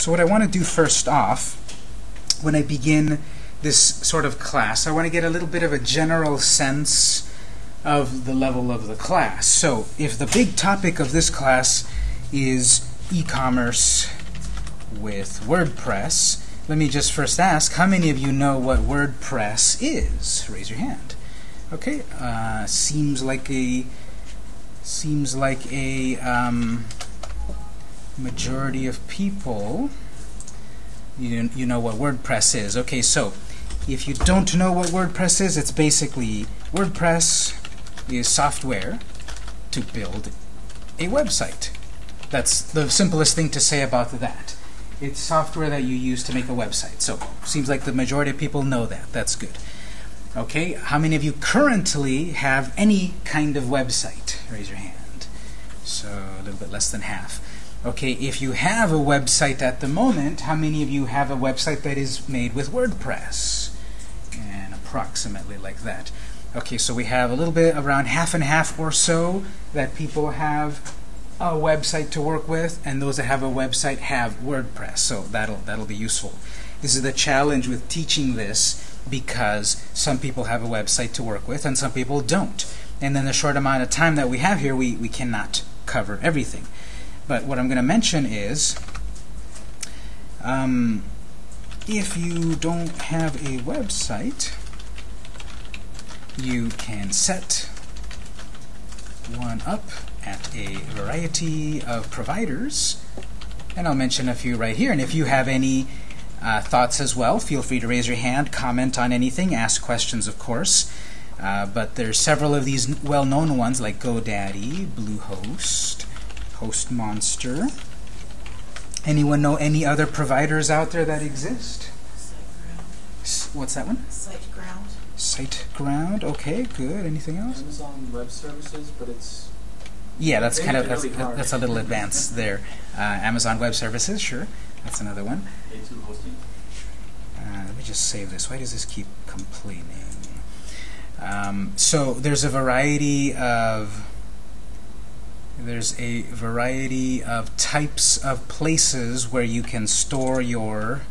So what I want to do first off, when I begin this sort of class, I want to get a little bit of a general sense of the level of the class. So if the big topic of this class is e-commerce with WordPress, let me just first ask, how many of you know what WordPress is? Raise your hand. Okay, uh, seems like a seems like a um, majority of people you, you know what WordPress is. Okay, so if you don't know what WordPress is, it's basically WordPress is software to build a website. That's the simplest thing to say about that. It's software that you use to make a website. So seems like the majority of people know that. That's good. Okay, how many of you currently have any kind of website? Raise your hand. So a little bit less than half. Okay, if you have a website at the moment, how many of you have a website that is made with WordPress? And approximately like that. Okay, so we have a little bit around half and half or so that people have a website to work with, and those that have a website have WordPress. So that'll that'll be useful. This is the challenge with teaching this because some people have a website to work with and some people don't. And in the short amount of time that we have here, we, we cannot cover everything. But what I'm going to mention is um, if you don't have a website, you can set one up at a variety of providers. And I'll mention a few right here. And if you have any uh, thoughts as well, feel free to raise your hand, comment on anything, ask questions, of course. Uh, but there's several of these well-known ones like GoDaddy, Bluehost, HostMonster. Anyone know any other providers out there that exist? What's that one? SiteGround. SiteGround. Okay, good. Anything else? Amazon Web Services, but it's Yeah, that's kind of that's, really that's a little advanced there. Uh, Amazon Web Services, sure. That's another one. A2 hosting. Uh, let me just save this. Why does this keep complaining? Um, so there's a variety of there's a variety of types of places where you can store your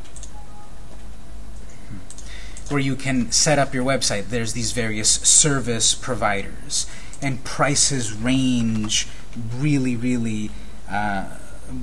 where you can set up your website. There's these various service providers, and prices range really, really uh,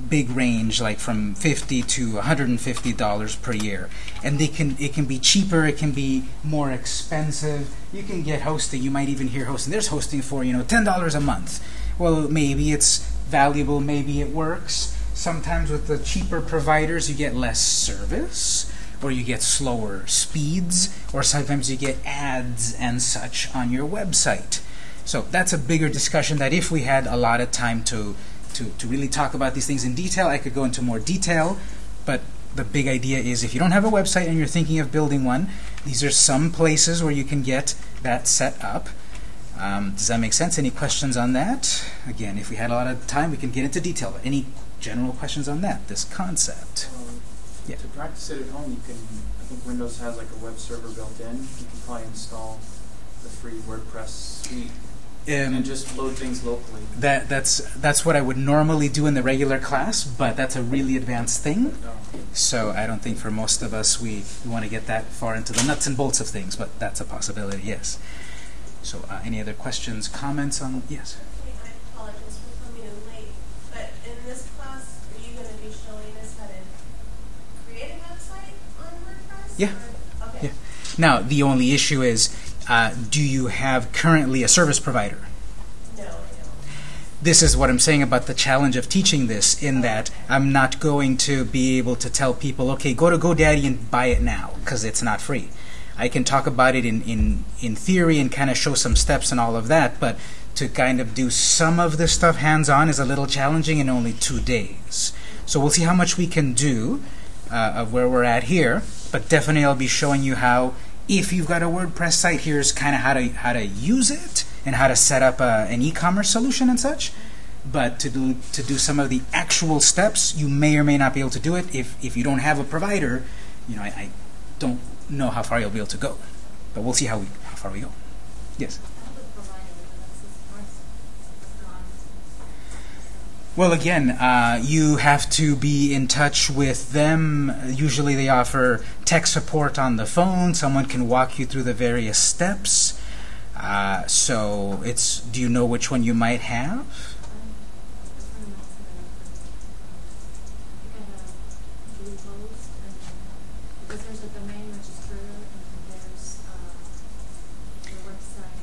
big range, like from 50 to 150 dollars per year. And they can it can be cheaper, it can be more expensive. You can get hosting. You might even hear hosting. There's hosting for you know ten dollars a month. Well, maybe it's valuable, maybe it works. Sometimes with the cheaper providers, you get less service, or you get slower speeds, or sometimes you get ads and such on your website. So that's a bigger discussion that if we had a lot of time to, to, to really talk about these things in detail, I could go into more detail. But the big idea is if you don't have a website and you're thinking of building one, these are some places where you can get that set up. Um, does that make sense? Any questions on that? Again, if we had a lot of time, we can get into detail. But any general questions on that, this concept? Um, Yeah. To practice it at home, you can. I think Windows has like a web server built in. You can probably install the free WordPress suite Um, and just load things locally. that that's that's what I would normally do in the regular class, but that's a really advanced thing. Uh, So I don't think for most of us we, we want to get that far into the nuts and bolts of things, but that's a possibility, yes. So uh, any other questions, comments on, yes? Okay, I apologize for coming in late, but in this class, are you going to be showing us how to create a website on WordPress? Yeah. Okay. Yeah. Now, the only issue is, uh, do you have currently a service provider? No, I don't. This is what I'm saying about the challenge of teaching this, in that I'm not going to be able to tell people, okay, go to GoDaddy and buy it now, because it's not free. I can talk about it in, in, in theory and kind of show some steps and all of that, but to kind of do some of this stuff hands-on is a little challenging in only two days. So we'll see how much we can do uh, of where we're at here, but definitely I'll be showing you how, if you've got a WordPress site, here's kind of how to, how to use it and how to set up a, an e-commerce solution and such. But to do to do some of the actual steps, you may or may not be able to do it if if you don't have a provider. You know, I, I don't know how far you'll be able to go, but we'll see how we how far we go. Yes. Well, again, uh, you have to be in touch with them. Usually, they offer tech support on the phone. Someone can walk you through the various steps. Uh, so, it's. Do you know which one you might have?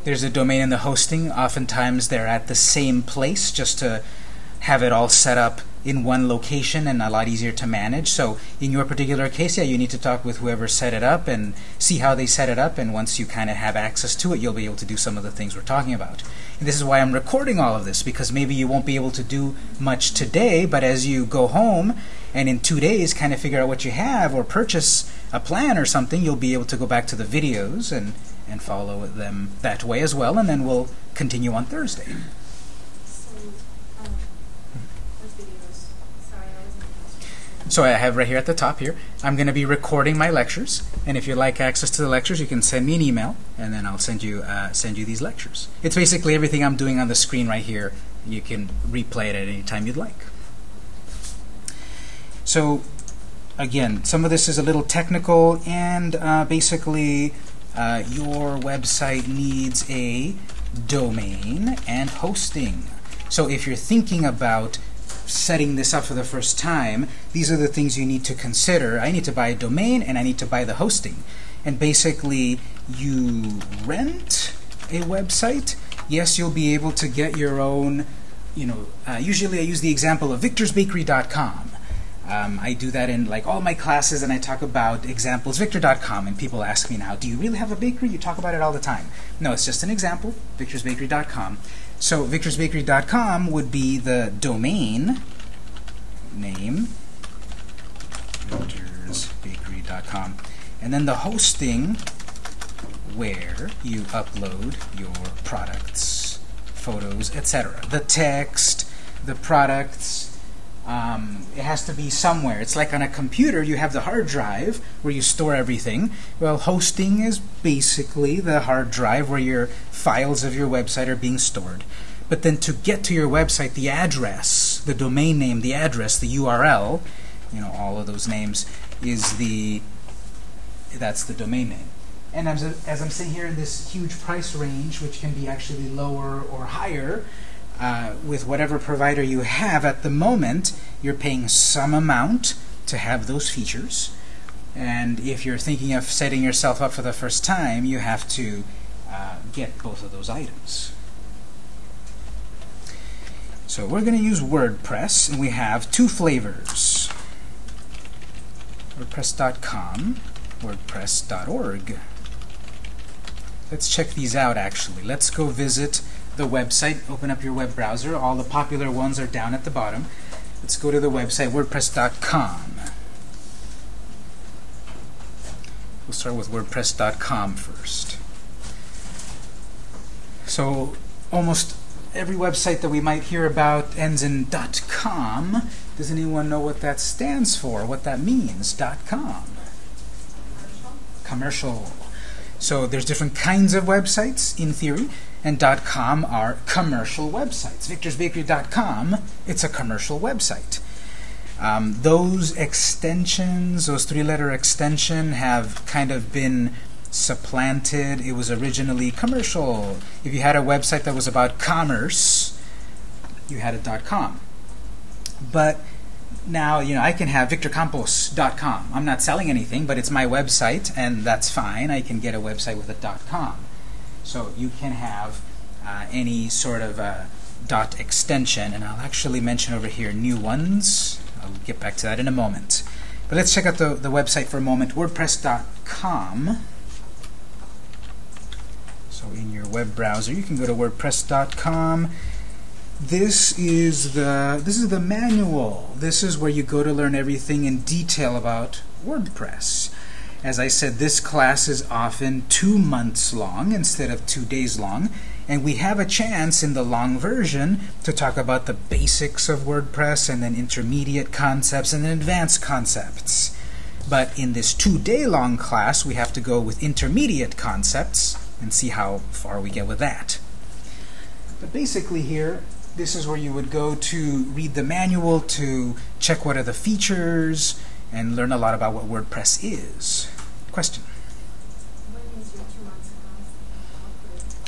There's a domain and um, the hosting. Oftentimes, they're at the same place, just to have it all set up in one location and a lot easier to manage. So in your particular case, yeah, you need to talk with whoever set it up and see how they set it up. And once you kind of have access to it, you'll be able to do some of the things we're talking about. And this is why I'm recording all of this, because maybe you won't be able to do much today, but as you go home and in two days kind of figure out what you have or purchase a plan or something, you'll be able to go back to the videos and, and follow them that way as well. And then we'll continue on Thursday. So I have right here at the top here, I'm going to be recording my lectures, and if you'd like access to the lectures, you can send me an email, and then I'll send you uh, send you these lectures. It's basically everything I'm doing on the screen right here. You can replay it at any time you'd like. So again, some of this is a little technical, and uh, basically uh, your website needs a domain and hosting. So if you're thinking about setting this up for the first time, these are the things you need to consider. I need to buy a domain and I need to buy the hosting. And basically, you rent a website. Yes, you'll be able to get your own, you know, uh, usually I use the example of victorsbakery.com. Um, I do that in like all my classes, and I talk about examples, victor.com, and people ask me now, do you really have a bakery? You talk about it all the time. No, it's just an example, victorsbakery.com. So victorsbakery.com would be the domain name, victorsbakery.com, and then the hosting where you upload your products, photos, etc. The text, the products, um, it has to be somewhere. It's like on a computer, you have the hard drive where you store everything. Well, hosting is basically the hard drive where your files of your website are being stored. But then to get to your website, the address, the domain name, the address, the URL, you know, all of those names, is the, that's the domain name. And as, as I'm sitting here in this huge price range, which can be actually lower or higher, uh, with whatever provider you have at the moment, you're paying some amount to have those features. And if you're thinking of setting yourself up for the first time, you have to uh, get both of those items. So we're going to use WordPress, and we have two flavors. WordPress.com, WordPress.org. Let's check these out, actually. Let's go visit the website, open up your web browser. All the popular ones are down at the bottom. Let's go to the website, wordpress.com. We'll start with wordpress.com first. So almost every website that we might hear about ends in .com. Does anyone know what that stands for, what that means, .com? Commercial. Commercial. So there's different kinds of websites, in theory and .com are commercial websites. Victor'sBakery.com, it's a commercial website. Um, those extensions, those three-letter extension, have kind of been supplanted. It was originally commercial. If you had a website that was about commerce, you had a .com. But now, you know, I can have victorcampos.com. I'm not selling anything, but it's my website, and that's fine. I can get a website with a .com. So you can have uh, any sort of uh, dot extension, and I'll actually mention over here new ones. I'll get back to that in a moment. But let's check out the, the website for a moment, wordpress.com. So in your web browser, you can go to wordpress.com. This is the this is the manual. This is where you go to learn everything in detail about WordPress. As I said, this class is often two months long instead of two days long, and we have a chance in the long version to talk about the basics of WordPress and then intermediate concepts and then advanced concepts. But in this two-day long class, we have to go with intermediate concepts and see how far we get with that. But basically here, this is where you would go to read the manual to check what are the features and learn a lot about what WordPress is. Question?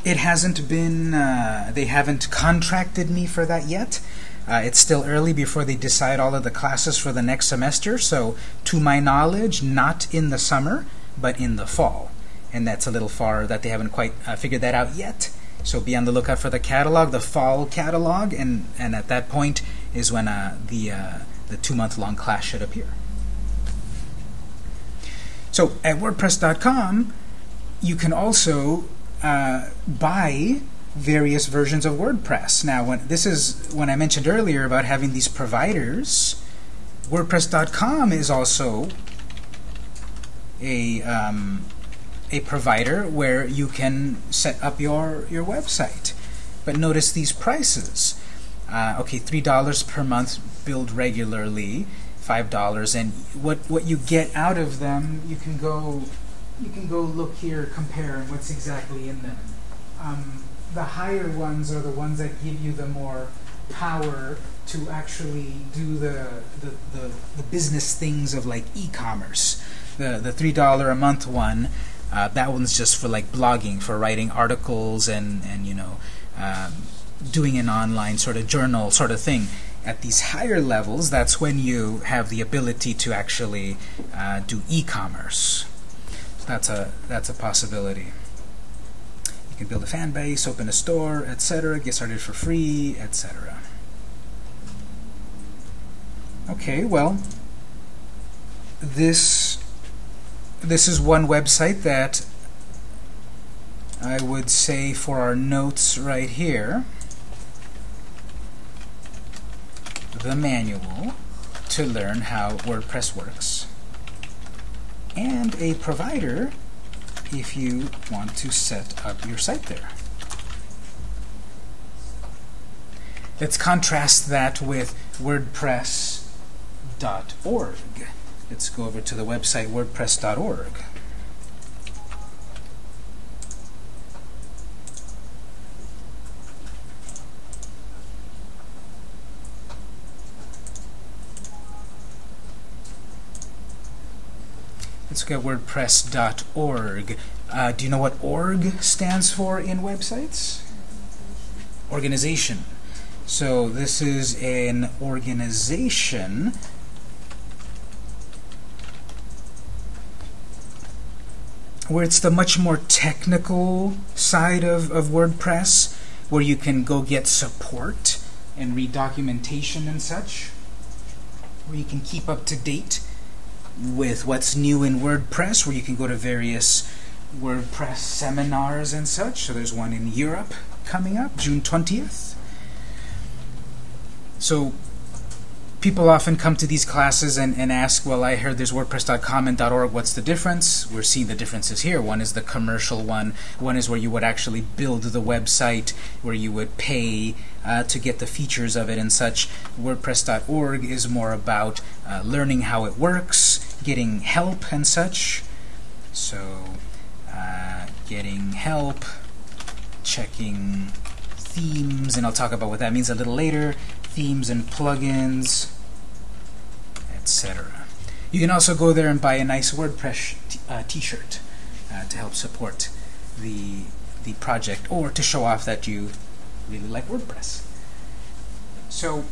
It hasn't been, uh, they haven't contracted me for that yet. Uh, it's still early before they decide all of the classes for the next semester, so to my knowledge, not in the summer, but in the fall. And that's a little far that they haven't quite uh, figured that out yet. So be on the lookout for the catalog, the fall catalog, and, and at that point is when uh, the, uh, the two-month-long class should appear. So at WordPress.com, you can also uh, buy various versions of WordPress. Now, when this is when I mentioned earlier about having these providers, WordPress.com is also a um, a provider where you can set up your your website. But notice these prices. Uh, okay, three dollars per month billed regularly, five dollars, and what what you get out of them, you can go you can go look here, compare, and what's exactly in them. Um, the higher ones are the ones that give you the more power to actually do the the, the, the business things of like e-commerce. The the three dollar a month one, uh, that one's just for like blogging, for writing articles and and you know um, doing an online sort of journal sort of thing. At these higher levels, that's when you have the ability to actually uh, do e-commerce. So That's a that's a possibility. You can build a fan base, open a store, etc. Get started for free, etc. Okay, well, this this is one website that I would say for our notes right here, the manual to learn how WordPress works, and a provider if you want to set up your site there. Let's contrast that with WordPress.org. Let's go over to the website wordpress.org. Let's at wordpress.org. Uh, do you know what org stands for in websites? Organization. So this is an organization where it's the much more technical side of, of WordPress, where you can go get support and read documentation and such, where you can keep up to date with what's new in WordPress, where you can go to various WordPress seminars and such. So there's one in Europe coming up, June 20th. So people often come to these classes and, and ask, well, I heard there's WordPress.com and .org. What's the difference? We're seeing the differences here. One is the commercial one. One is where you would actually build the website, where you would pay uh, to get the features of it and such. WordPress.org is more about uh, learning how it works, getting help and such. So, uh, getting help, checking themes, and I'll talk about what that means a little later. Themes and plugins, etc. You can also go there and buy a nice WordPress uh, t-shirt uh, to help support the the project or to show off that you really like WordPress. So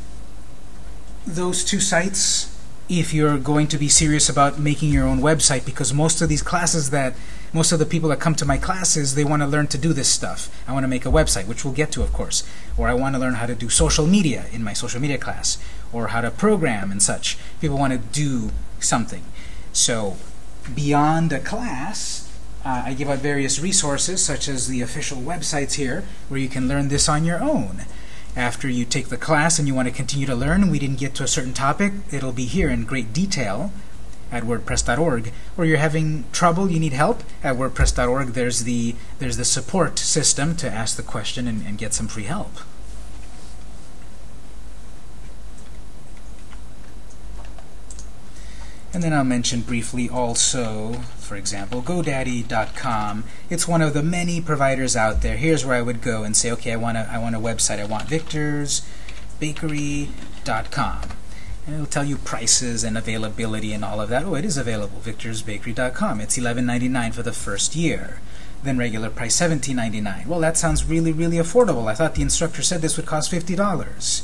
those two sites if you're going to be serious about making your own website because most of these classes that most of the people that come to my classes they want to learn to do this stuff. I want to make a website which we'll get to of course. Or I want to learn how to do social media in my social media class or how to program and such. People want to do something. So beyond a class uh, I give out various resources such as the official websites here where you can learn this on your own after you take the class and you want to continue to learn, we didn't get to a certain topic, it'll be here in great detail at wordpress.org. Or you're having trouble, you need help, at wordpress.org there's the there's the support system to ask the question and, and get some free help. And then I'll mention briefly also, for example, GoDaddy.com. It's one of the many providers out there. Here's where I would go and say, okay, I want a, I want a website. I want Victor'sBakery.com. And it'll tell you prices and availability and all of that. Oh, it is available. Victor'sBakery.com. It's $11.99 for the first year. Then regular price $17.99. Well, that sounds really, really affordable. I thought the instructor said this would cost $50.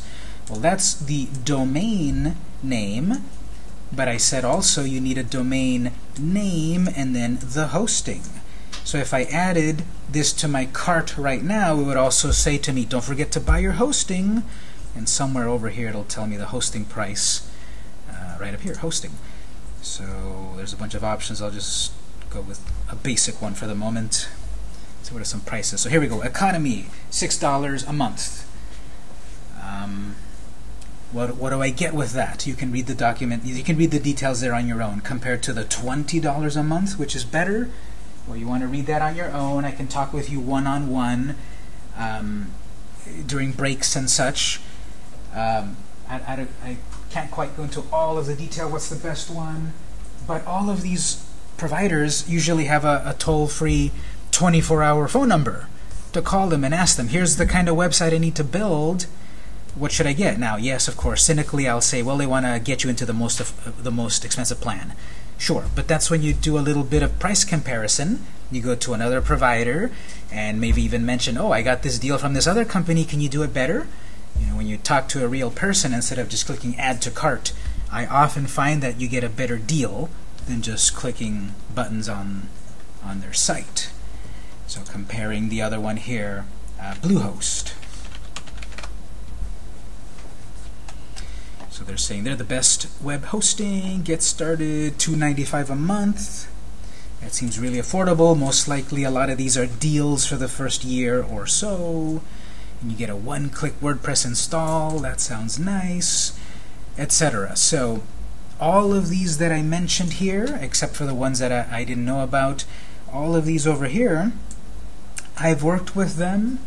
Well, that's the domain name, but I said also you need a domain name and then the hosting. So if I added this to my cart right now, it would also say to me, don't forget to buy your hosting. And somewhere over here it'll tell me the hosting price uh, right up here, hosting. So there's a bunch of options. I'll just go with a basic one for the moment. So what are some prices? So here we go. Economy, $6 a month. Um, what, what do I get with that? You can read the document, you can read the details there on your own compared to the $20 a month, which is better. Well, you want to read that on your own. I can talk with you one-on-one um, during breaks and such. Um, I, I, I can't quite go into all of the detail, what's the best one, but all of these providers usually have a, a toll-free 24-hour phone number to call them and ask them, here's the kind of website I need to build, what should I get? Now, yes, of course, cynically I'll say, well, they want to get you into the most of, the most expensive plan. Sure, but that's when you do a little bit of price comparison. You go to another provider and maybe even mention, oh, I got this deal from this other company, can you do it better? You know, when you talk to a real person instead of just clicking add to cart, I often find that you get a better deal than just clicking buttons on on their site. So comparing the other one here, uh, Bluehost. So they're saying they're the best web hosting. Get started, $2.95 a month. That seems really affordable. Most likely a lot of these are deals for the first year or so. And you get a one-click WordPress install. That sounds nice, etc. So all of these that I mentioned here, except for the ones that I, I didn't know about, all of these over here, I've worked with them.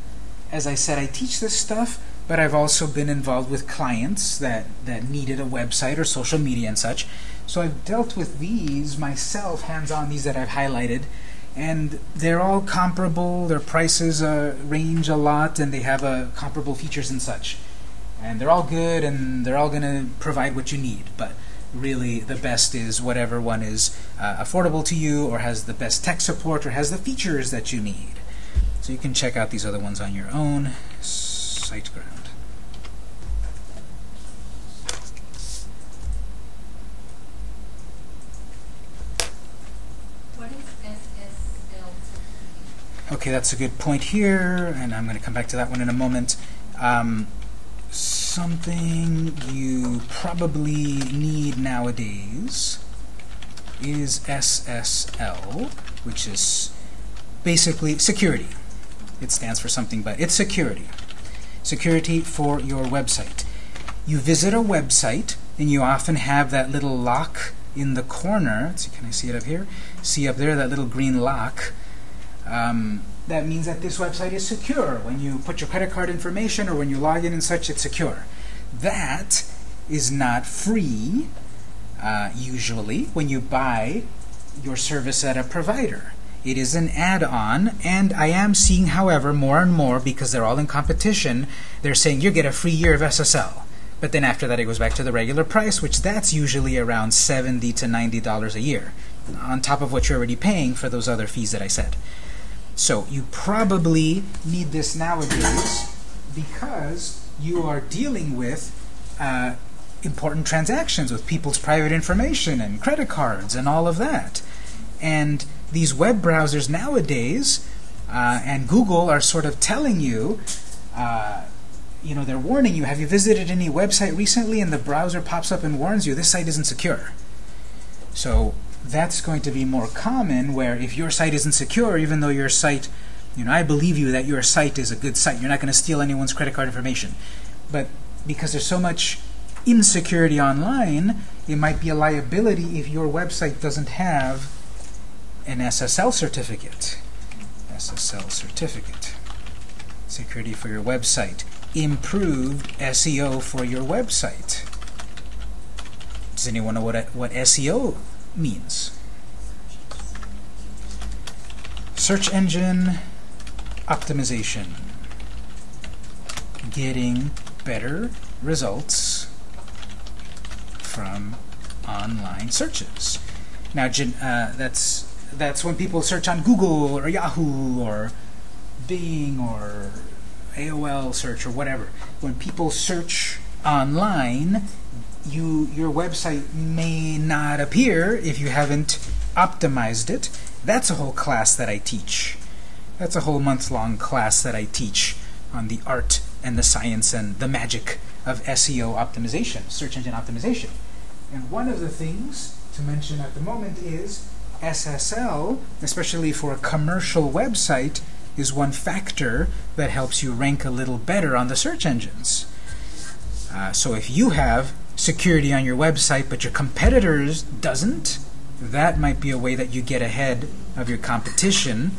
As I said, I teach this stuff but I've also been involved with clients that, that needed a website or social media and such. So I've dealt with these myself, hands-on, these that I've highlighted, and they're all comparable. Their prices uh, range a lot, and they have uh, comparable features and such. And they're all good, and they're all going to provide what you need. But really, the best is whatever one is uh, affordable to you, or has the best tech support, or has the features that you need. So you can check out these other ones on your own. SiteGround. What is SSL certificate? Okay, that's a good point here, and I'm going to come back to that one in a moment. Um, something you probably need nowadays is SSL, which is basically security. It stands for something, but it's security. Security for your website. You visit a website, and you often have that little lock in the corner. See, can I see it up here? See up there, that little green lock. Um, that means that this website is secure. When you put your credit card information or when you log in and such, it's secure. That is not free, uh, usually, when you buy your service at a provider. It is an add-on, and I am seeing, however, more and more, because they're all in competition, they're saying you get a free year of SSL. But then after that, it goes back to the regular price, which that's usually around 70 to $90 a year, on top of what you're already paying for those other fees that I said. So you probably need this nowadays because you are dealing with uh, important transactions with people's private information and credit cards and all of that. And these web browsers nowadays uh, and Google are sort of telling you, uh, you know, they're warning you, have you visited any website recently? And the browser pops up and warns you, this site isn't secure. So that's going to be more common where if your site isn't secure, even though your site, you know, I believe you that your site is a good site. You're not going to steal anyone's credit card information. But because there's so much insecurity online, it might be a liability if your website doesn't have an SSL certificate. SSL certificate. Security for your website. Improved SEO for your website. Does anyone know what, what SEO means? Search engine optimization. Getting better results from online searches. Now, uh, that's that's when people search on Google or Yahoo or Bing or AOL search or whatever. When people search online, you your website may not appear if you haven't optimized it. That's a whole class that I teach. That's a whole month-long class that I teach on the art and the science and the magic of SEO optimization, search engine optimization. And one of the things to mention at the moment is SSL, especially for a commercial website, is one factor that helps you rank a little better on the search engines. Uh, so if you have security on your website but your competitors doesn't, that might be a way that you get ahead of your competition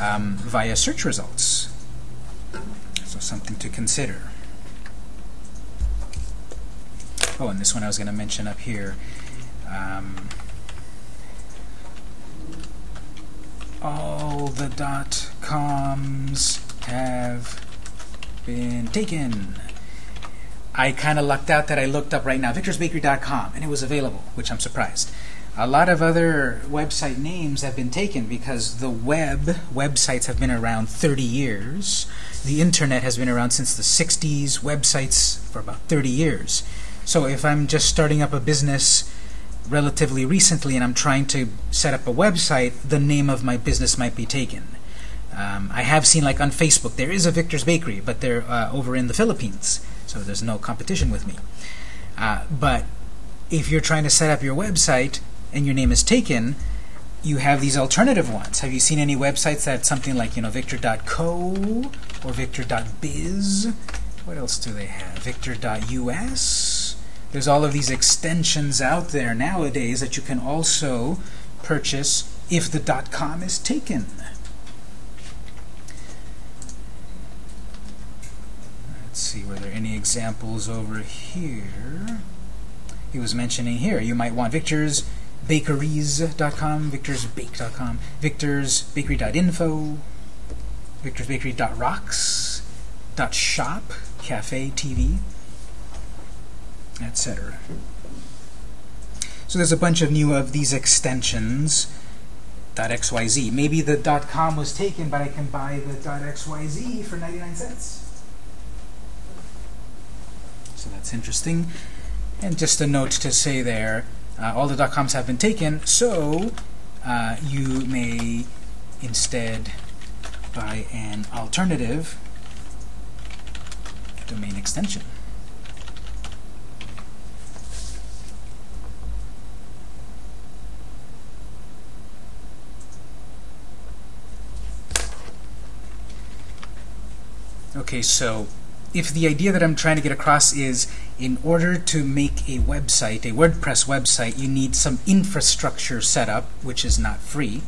um, via search results. So something to consider. Oh, and this one I was going to mention up here. Um, all the dot coms have been taken. I kind of lucked out that I looked up right now victorsbakery.com and it was available, which I'm surprised. A lot of other website names have been taken because the web websites have been around 30 years. The internet has been around since the 60s, websites for about 30 years. So if I'm just starting up a business relatively recently and I'm trying to set up a website, the name of my business might be taken. Um, I have seen like on Facebook, there is a Victor's Bakery, but they're uh, over in the Philippines, so there's no competition with me. Uh, but if you're trying to set up your website and your name is taken, you have these alternative ones. Have you seen any websites that something like you know victor.co or victor.biz? What else do they have? Victor.us. There's all of these extensions out there nowadays that you can also purchase if the dot .com is taken. Let's see, were there any examples over here? He was mentioning here, you might want Victor's bakeries.com, victorsbake.com, victorsbakery.info, victorsbakery.rocks, .shop, cafe, TV, etc. So there's a bunch of new of these extensions .xyz. Maybe the dot .com was taken, but I can buy the .xyz for 99 cents. So that's interesting. And just a note to say there, uh, all the .coms have been taken, so uh, you may instead buy an alternative domain extension. Okay, so if the idea that I'm trying to get across is in order to make a website, a WordPress website, you need some infrastructure set up, which is not free.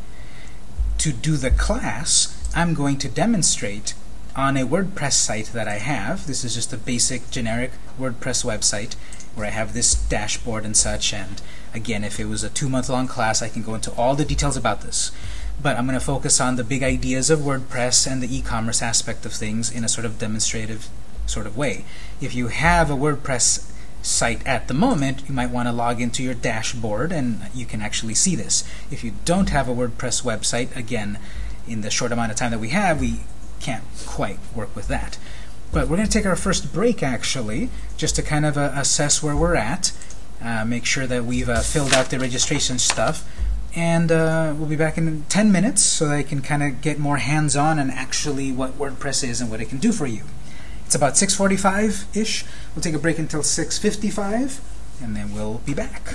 To do the class, I'm going to demonstrate on a WordPress site that I have. This is just a basic generic WordPress website where I have this dashboard and such. And again, if it was a two-month long class, I can go into all the details about this. But I'm going to focus on the big ideas of WordPress and the e-commerce aspect of things in a sort of demonstrative sort of way. If you have a WordPress site at the moment, you might want to log into your dashboard and you can actually see this. If you don't have a WordPress website, again, in the short amount of time that we have, we can't quite work with that. But we're going to take our first break, actually, just to kind of uh, assess where we're at, uh, make sure that we've uh, filled out the registration stuff, and uh, we'll be back in 10 minutes so that I can kind of get more hands-on and actually what WordPress is and what it can do for you. It's about 6.45-ish. We'll take a break until 6.55, and then we'll be back.